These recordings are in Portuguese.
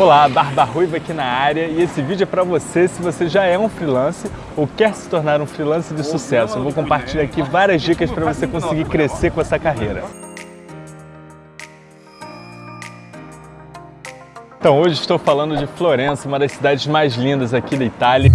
Olá, Barba Ruiva aqui na área e esse vídeo é para você se você já é um freelance ou quer se tornar um freelance de sucesso. Eu vou compartilhar aqui várias dicas para você conseguir crescer com essa carreira. Então hoje estou falando de Florença, uma das cidades mais lindas aqui da Itália.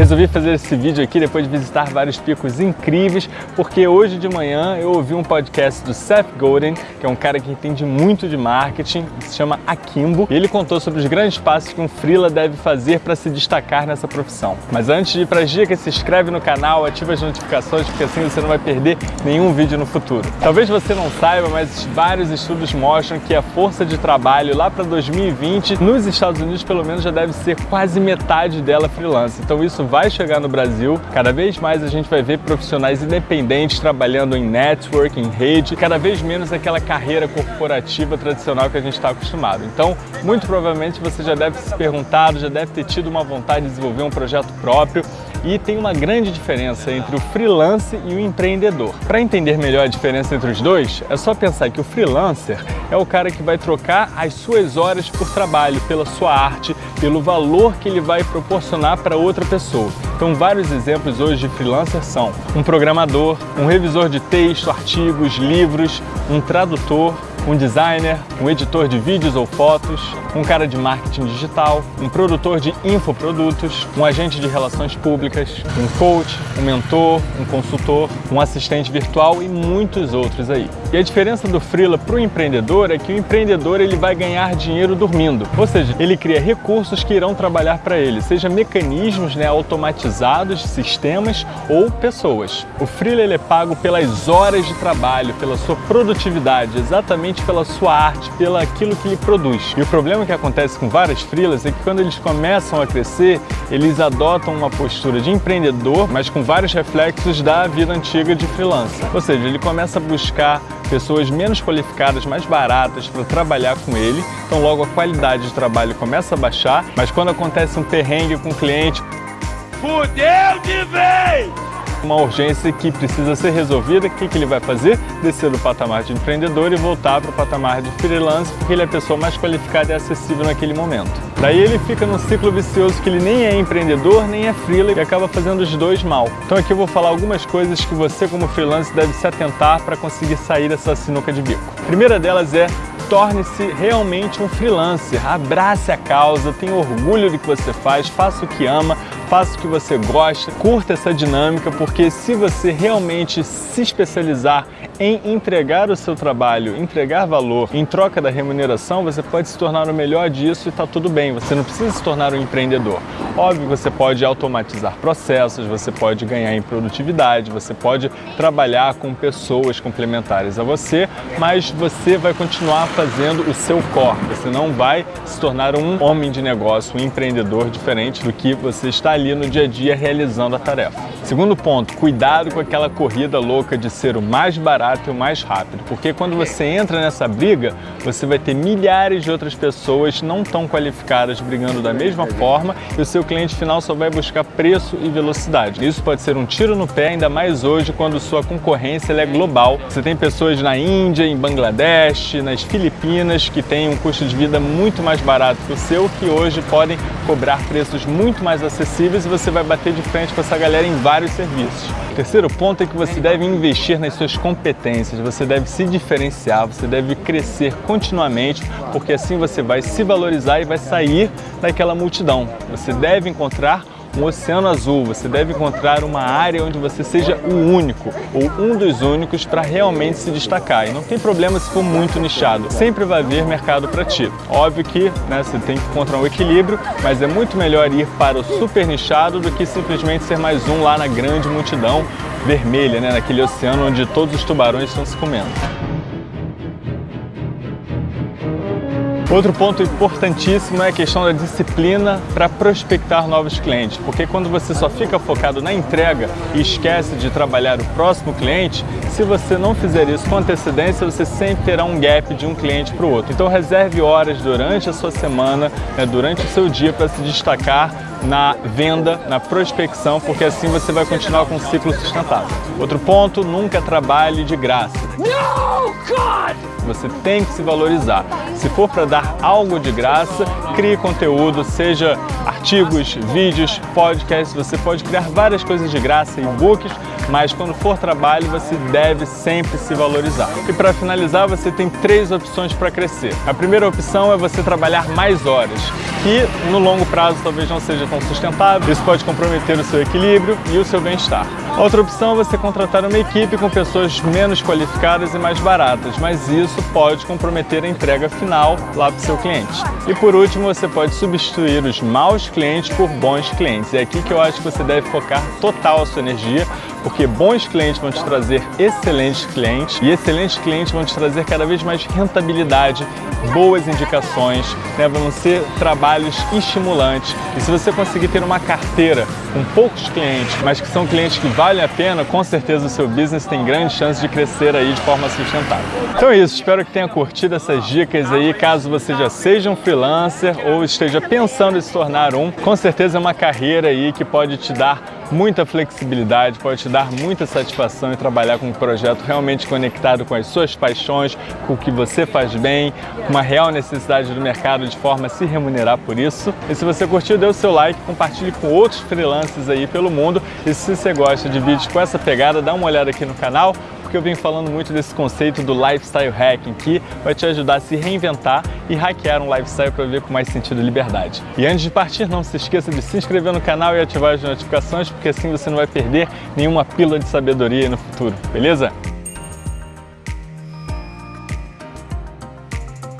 Resolvi fazer esse vídeo aqui depois de visitar vários picos incríveis, porque hoje de manhã eu ouvi um podcast do Seth Godin, que é um cara que entende muito de marketing, se chama Akimbo, e ele contou sobre os grandes passos que um freela deve fazer para se destacar nessa profissão. Mas antes de ir para as dicas, se inscreve no canal, ativa as notificações, porque assim você não vai perder nenhum vídeo no futuro. Talvez você não saiba, mas vários estudos mostram que a força de trabalho lá para 2020, nos Estados Unidos pelo menos, já deve ser quase metade dela freelance. Então isso vai chegar no Brasil. Cada vez mais a gente vai ver profissionais independentes trabalhando em network, em rede, cada vez menos aquela carreira corporativa tradicional que a gente está acostumado. Então, muito provavelmente você já deve se perguntado, já deve ter tido uma vontade de desenvolver um projeto próprio e tem uma grande diferença entre o freelance e o empreendedor. Para entender melhor a diferença entre os dois, é só pensar que o freelancer é o cara que vai trocar as suas horas por trabalho, pela sua arte, pelo valor que ele vai proporcionar para outra pessoa. Então, vários exemplos hoje de freelancer são um programador, um revisor de texto, artigos, livros, um tradutor, um designer, um editor de vídeos ou fotos, um cara de marketing digital, um produtor de infoprodutos, um agente de relações públicas, um coach, um mentor, um consultor, um assistente virtual e muitos outros aí. E a diferença do freela para o empreendedor é que o empreendedor ele vai ganhar dinheiro dormindo, ou seja, ele cria recursos que irão trabalhar para ele, seja mecanismos né, automatizados, sistemas ou pessoas. O freela ele é pago pelas horas de trabalho, pela sua produtividade, exatamente pela sua arte, pelo aquilo que ele produz. E o problema que acontece com várias freelas é que quando eles começam a crescer, eles adotam uma postura de empreendedor, mas com vários reflexos da vida antiga de freelancer. Ou seja, ele começa a buscar pessoas menos qualificadas, mais baratas para trabalhar com ele, então logo a qualidade de trabalho começa a baixar, mas quando acontece um perrengue com o cliente, fudeu de vez! Uma urgência que precisa ser resolvida, o que, que ele vai fazer? Descer do patamar de empreendedor e voltar para o patamar de freelance, porque ele é a pessoa mais qualificada e acessível naquele momento. Daí ele fica num ciclo vicioso que ele nem é empreendedor, nem é freelancer e acaba fazendo os dois mal. Então aqui eu vou falar algumas coisas que você como freelancer deve se atentar para conseguir sair dessa sinuca de bico. A primeira delas é torne-se realmente um freelancer, abrace a causa, tenha orgulho do que você faz, faça o que ama, faça o que você gosta, curta essa dinâmica, porque se você realmente se especializar em entregar o seu trabalho, entregar valor em troca da remuneração, você pode se tornar o melhor disso e está tudo bem, você não precisa se tornar um empreendedor. Óbvio, você pode automatizar processos, você pode ganhar em produtividade, você pode trabalhar com pessoas complementares a você, mas você vai continuar fazendo o seu core, você não vai se tornar um homem de negócio, um empreendedor diferente do que você está ali no dia a dia realizando a tarefa. Segundo ponto, cuidado com aquela corrida louca de ser o mais barato e o mais rápido, porque quando você entra nessa briga, você vai ter milhares de outras pessoas não tão qualificadas brigando da mesma forma e o seu cliente final só vai buscar preço e velocidade. Isso pode ser um tiro no pé, ainda mais hoje quando sua concorrência é global. Você tem pessoas na Índia, em Bangladesh, nas Filipinas que têm um custo de vida muito mais barato que o seu, que hoje podem cobrar preços muito mais acessíveis e você vai bater de frente com essa galera em vários serviços. O terceiro ponto é que você deve investir nas suas competências, você deve se diferenciar, você deve crescer continuamente, porque assim você vai se valorizar e vai sair daquela multidão. Você deve encontrar um oceano azul, você deve encontrar uma área onde você seja o único ou um dos únicos para realmente se destacar. E não tem problema se for muito nichado, sempre vai haver mercado para ti. Óbvio que né, você tem que encontrar um equilíbrio, mas é muito melhor ir para o super nichado do que simplesmente ser mais um lá na grande multidão vermelha, né, naquele oceano onde todos os tubarões estão se comendo. Outro ponto importantíssimo é a questão da disciplina para prospectar novos clientes, porque quando você só fica focado na entrega e esquece de trabalhar o próximo cliente, se você não fizer isso com antecedência, você sempre terá um gap de um cliente para o outro. Então reserve horas durante a sua semana, né, durante o seu dia para se destacar na venda, na prospecção, porque assim você vai continuar com um ciclo sustentável. Outro ponto, nunca trabalhe de graça. No, God! Você tem que se valorizar. Se for para dar algo de graça, crie conteúdo, seja artigos, vídeos, podcasts, você pode criar várias coisas de graça, e-books, mas quando for trabalho você deve sempre se valorizar. E para finalizar, você tem três opções para crescer. A primeira opção é você trabalhar mais horas, que no longo prazo talvez não seja tão sustentável, isso pode comprometer o seu equilíbrio e o seu bem-estar. Outra opção é você contratar uma equipe com pessoas menos qualificadas e mais baratas, mas isso pode comprometer a entrega final lá para o seu cliente. E por último, você pode substituir os maus clientes por bons clientes. É aqui que eu acho que você deve focar total a sua energia, porque bons clientes vão te trazer excelentes clientes e excelentes clientes vão te trazer cada vez mais rentabilidade, boas indicações, né? vão ser trabalhos estimulantes. E se você conseguir ter uma carteira com poucos clientes, mas que são clientes que valem a pena, com certeza o seu business tem grande chance de crescer aí de forma sustentável. Então é isso, espero que tenha curtido essas dicas aí, caso você já seja um freelancer ou esteja pensando em se tornar um, com certeza é uma carreira aí que pode te dar muita flexibilidade, pode te dar muita satisfação em trabalhar com um projeto realmente conectado com as suas paixões, com o que você faz bem, com uma real necessidade do mercado de forma a se remunerar por isso. E se você curtiu, dê o seu like, compartilhe com outros freelancers aí pelo mundo. E se você gosta de vídeos com essa pegada, dá uma olhada aqui no canal, porque eu venho falando muito desse conceito do lifestyle hacking, que vai te ajudar a se reinventar e hackear um lifestyle para viver com mais sentido e liberdade. E antes de partir, não se esqueça de se inscrever no canal e ativar as notificações, porque assim você não vai perder nenhuma pílula de sabedoria no futuro, beleza?